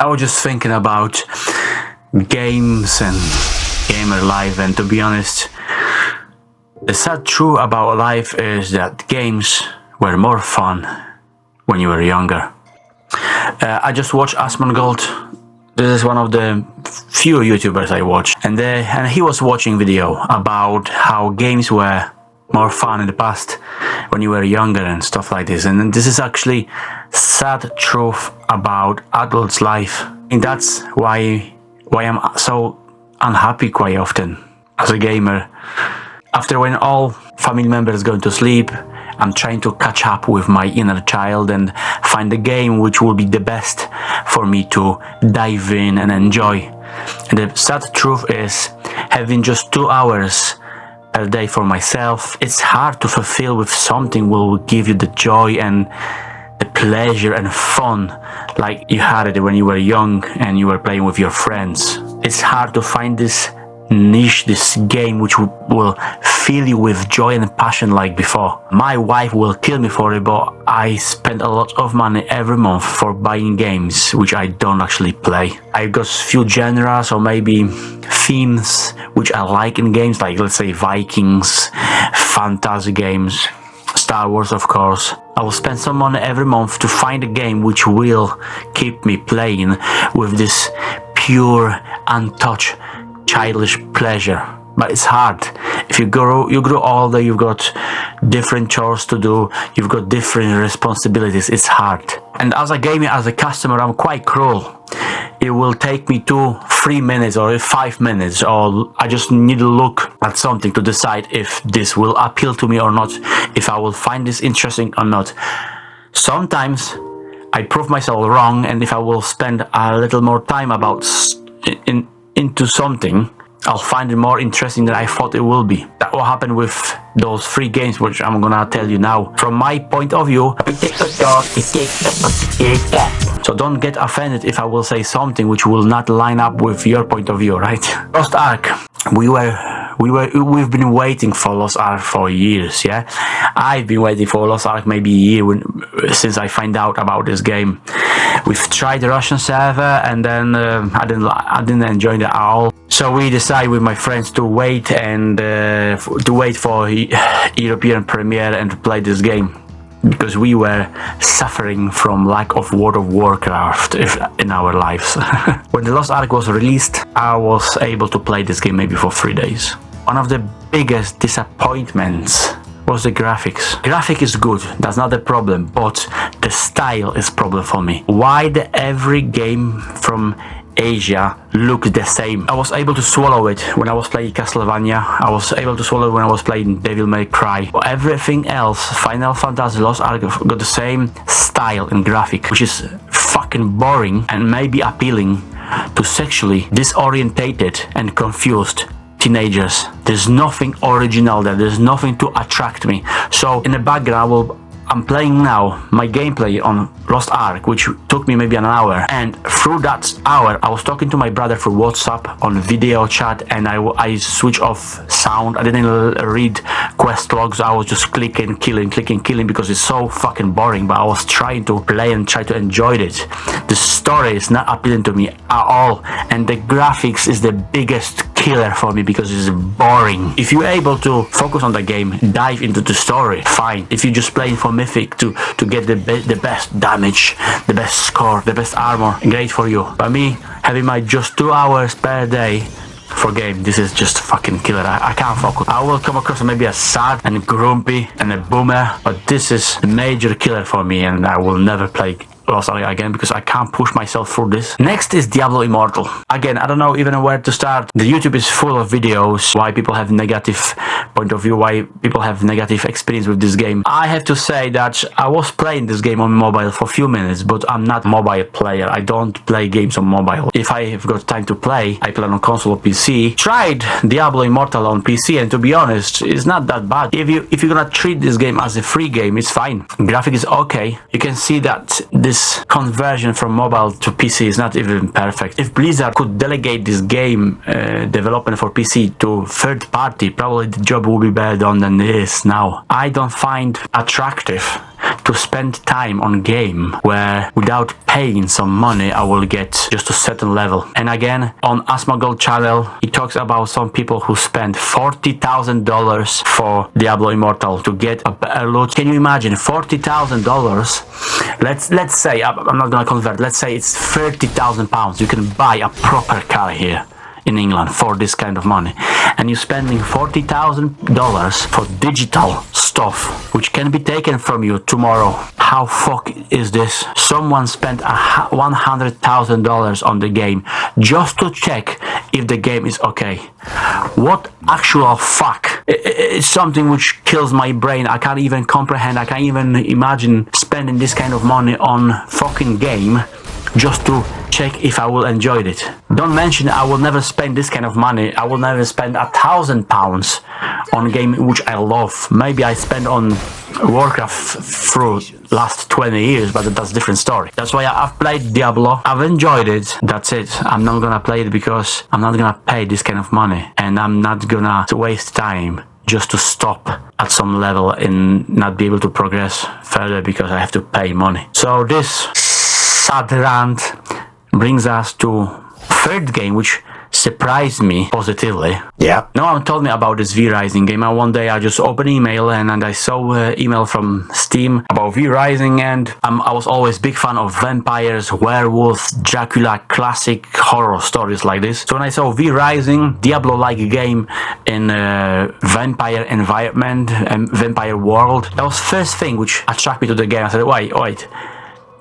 I was just thinking about games and gamer life and to be honest, the sad truth about life is that games were more fun when you were younger. Uh, I just watched Asmongold. This is one of the few YouTubers I watch and, uh, and he was watching video about how games were more fun in the past when you were younger and stuff like this. And this is actually sad truth about adults life. And that's why why I'm so unhappy quite often as a gamer. After when all family members go to sleep I'm trying to catch up with my inner child and find a game which will be the best for me to dive in and enjoy. And the sad truth is having just two hours per day for myself, it's hard to fulfill with something will give you the joy and the pleasure and fun like you had it when you were young and you were playing with your friends. It's hard to find this niche, this game which will fill you with joy and passion like before. My wife will kill me for it, but I spend a lot of money every month for buying games which I don't actually play. I've got few genres or maybe themes which I like in games like let's say Vikings, fantasy games, Star Wars of course. I will spend some money every month to find a game which will keep me playing with this pure, untouched childish pleasure but it's hard. If you grow you grow older you've got different chores to do you've got different responsibilities it's hard. And as a gamer as a customer i'm quite cruel. It will take me two three minutes or five minutes or i just need to look at something to decide if this will appeal to me or not if i will find this interesting or not. Sometimes i prove myself wrong and if i will spend a little more time about in into something, I'll find it more interesting than I thought it will be. That will happen with those three games, which I'm gonna tell you now. From my point of view, so don't get offended if I will say something which will not line up with your point of view, right? Lost Ark, we were we were we've been waiting for Lost Ark for years yeah I've been waiting for Lost Ark maybe a year when, since I find out about this game we've tried the Russian server and then uh, I didn't I didn't enjoy at all so we decided with my friends to wait and uh, to wait for European premiere and to play this game because we were suffering from lack of World of Warcraft in our lives. when the Lost Ark was released, I was able to play this game maybe for three days. One of the biggest disappointments was the graphics. Graphic is good, that's not the problem, but the style is problem for me. Why the every game from Asia look the same. I was able to swallow it when I was playing Castlevania. I was able to swallow when I was playing Devil May Cry. Everything else, Final Fantasy Lost Ark got the same style and graphic, which is fucking boring and maybe appealing to sexually disorientated and confused teenagers. There's nothing original there. There's nothing to attract me. So in the background, will I'm playing now my gameplay on Lost Ark, which took me maybe an hour. And through that hour, I was talking to my brother through WhatsApp on video chat and I, I switched off sound. I didn't read quest logs. I was just clicking, killing, clicking, killing because it's so fucking boring. But I was trying to play and try to enjoy it. The story is not appealing to me at all. And the graphics is the biggest killer for me because it's boring. If you're able to focus on the game, dive into the story, fine. If you're just playing for Mythic to, to get the, be the best damage, the best score, the best armor, great for you. But me, having my just two hours per day for game. This is just fucking killer. I, I, can't focus. I will come across maybe a sad and grumpy and a boomer, but this is a major killer for me and I will never play Lost Ark again because I can't push myself through this. Next is Diablo Immortal. Again, I don't know even where to start. The YouTube is full of videos why people have negative point of view, why people have negative experience with this game. I have to say that I was playing this game on mobile for a few minutes, but I'm not mobile player. I don't play games on mobile. If I have got time to play, I play on console or PC. Tried Diablo Immortal on PC and to be honest, it's not that bad. If you if you're gonna treat this game as a free game, it's fine. Graphic is okay. You can see that this conversion from mobile to PC is not even perfect. If Blizzard could delegate this game uh, development for PC to third party, probably the job will be better done than it is now. I don't find attractive to spend time on game where without paying some money I will get just a certain level. And again, on Asmongold channel, he talks about some people who spend $40,000 for Diablo Immortal to get a better loot. Can you imagine $40,000? Let's let's say I'm not gonna convert. Let's say it's 30,000 pounds. You can buy a proper car here in England for this kind of money. And you're spending $40,000 for digital stuff which can be taken from you tomorrow. How fuck is this? Someone spent $100,000 on the game just to check if the game is okay. What actual fuck? It's something which kills my brain. I can't even comprehend. I can't even imagine spending this kind of money on fucking game just to check if I will enjoy it. Don't mention I will never spend this kind of money. I will never spend a thousand pounds on a game which I love. Maybe I spend on Warcraft through last 20 years, but that's a different story. That's why I've played Diablo. I've enjoyed it. That's it. I'm not gonna play it because I'm not gonna pay this kind of money and I'm not gonna waste time just to stop at some level and not be able to progress further because I have to pay money. So this sad rant brings us to third game which surprised me positively. Yeah. No one told me about this V-Rising game and one day I just opened email and, and I saw uh, email from Steam about V-Rising and um, I was always big fan of vampires, werewolves, Dracula, classic horror stories like this. So when I saw V-Rising, Diablo-like game in uh, vampire environment and vampire world, that was first thing which attracted me to the game. I said, wait, wait,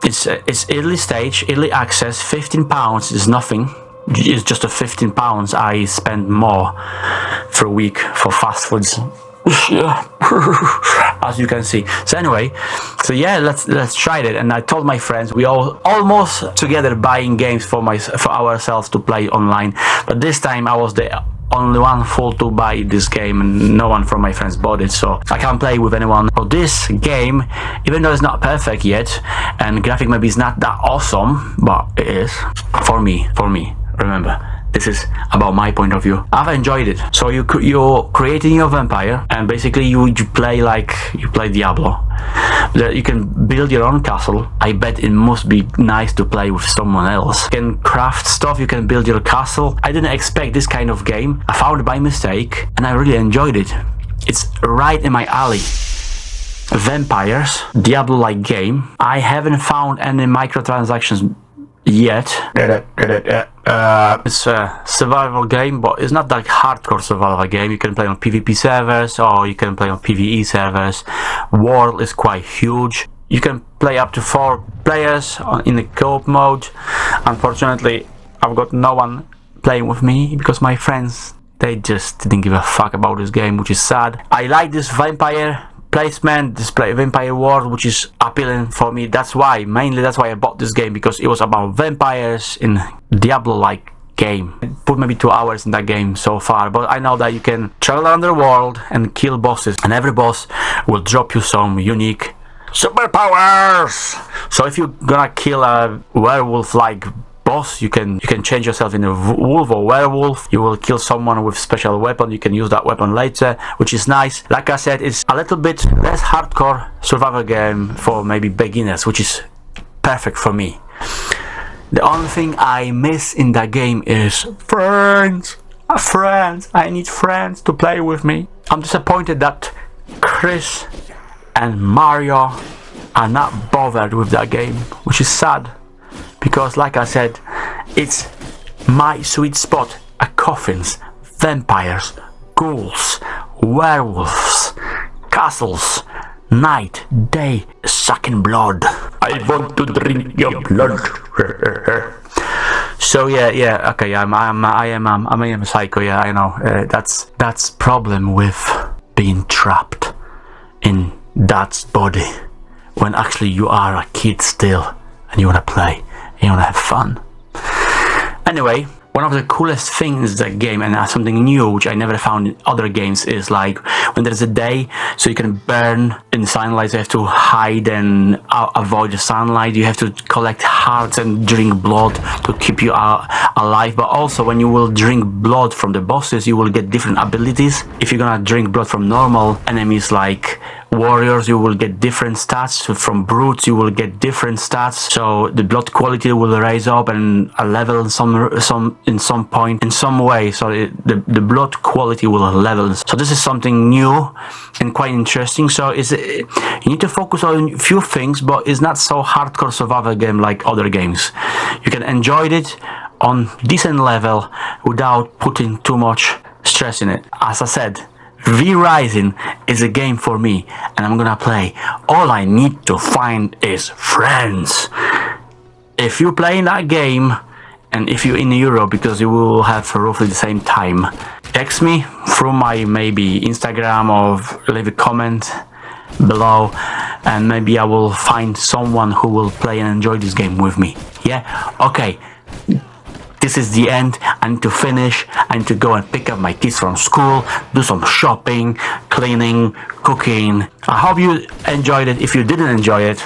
it's uh, it's early stage, early access. 15 pounds is nothing. It's just a 15 pounds. I spend more for a week for fast foods. as you can see so anyway so yeah let's let's try it and i told my friends we all almost together buying games for my for ourselves to play online but this time i was the only one fool to buy this game and no one from my friends bought it so I can't play with anyone. So this game, even though it's not perfect yet and graphic maybe is not that awesome, but it is. For me, for me, remember this is about my point of view. I've enjoyed it. So you you're creating your vampire and basically you, you play like you play diablo you can build your own castle. I bet it must be nice to play with someone else. You can craft stuff you can build your castle. I didn't expect this kind of game. I found it by mistake and i really enjoyed it. It's right in my alley. Vampires diablo-like game. I haven't found any microtransactions yet. Get it, get it. Uh, it's a survival game, but it's not like hardcore survival game. You can play on PvP servers or you can play on PvE servers. World is quite huge. You can play up to four players in the co-op mode. Unfortunately, I've got no one playing with me because my friends they just didn't give a fuck about this game, which is sad. I like this vampire placement display vampire world which is appealing for me. That's why mainly that's why i bought this game because it was about vampires in diablo like game put maybe two hours in that game so far but i know that you can travel around the world and kill bosses and every boss will drop you some unique superpowers. So if you're gonna kill a werewolf like boss you can you can change yourself in a wolf or werewolf. You will kill someone with special weapon. You can use that weapon later which is nice. Like i said it's a little bit less hardcore survival game for maybe beginners which is perfect for me. The only thing i miss in that game is friends. Uh, friends. I need friends to play with me. I'm disappointed that chris and mario are not bothered with that game which is sad because like I said it's my sweet spot. A coffins vampires ghouls werewolves castles night day sucking blood. I want to drink your blood. So yeah yeah okay I'm I'm I am I'm, I am a psycho yeah I know. Uh, that's that's problem with being trapped in dad's body when actually you are a kid still and you want to play you want to have fun. Anyway, one of the coolest things that game and something new which I never found in other games is like when there's a day so you can burn in sunlight you have to hide and uh, avoid the sunlight. You have to collect hearts and drink blood to keep you uh, alive. But also when you will drink blood from the bosses you will get different abilities. If you're gonna drink blood from normal enemies like warriors you will get different stats. From brutes you will get different stats. So the blood quality will raise up and a level in some some in some point in some way so it, the the blood quality will level. So this is something new and quite interesting so is you need to focus on a few things but it's not so hardcore survival game like other games you can enjoy it on decent level without putting too much stress in it as i said V-Rising is a game for me and I'm gonna play. All I need to find is friends. If you play that game and if you're in Europe because you will have roughly the same time, text me through my maybe Instagram or leave a comment below and maybe I will find someone who will play and enjoy this game with me. Yeah? Okay this is the end. I need to finish. I need to go and pick up my kids from school, do some shopping, cleaning, cooking. I hope you enjoyed it. If you didn't enjoy it,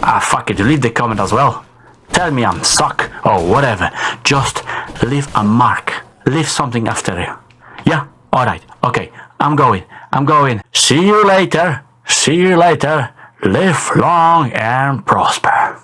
ah, fuck it, leave the comment as well. Tell me I'm suck or whatever. Just leave a mark. Leave something after you. Yeah? Alright. Okay. I'm going. I'm going. See you later. See you later. Live long and prosper.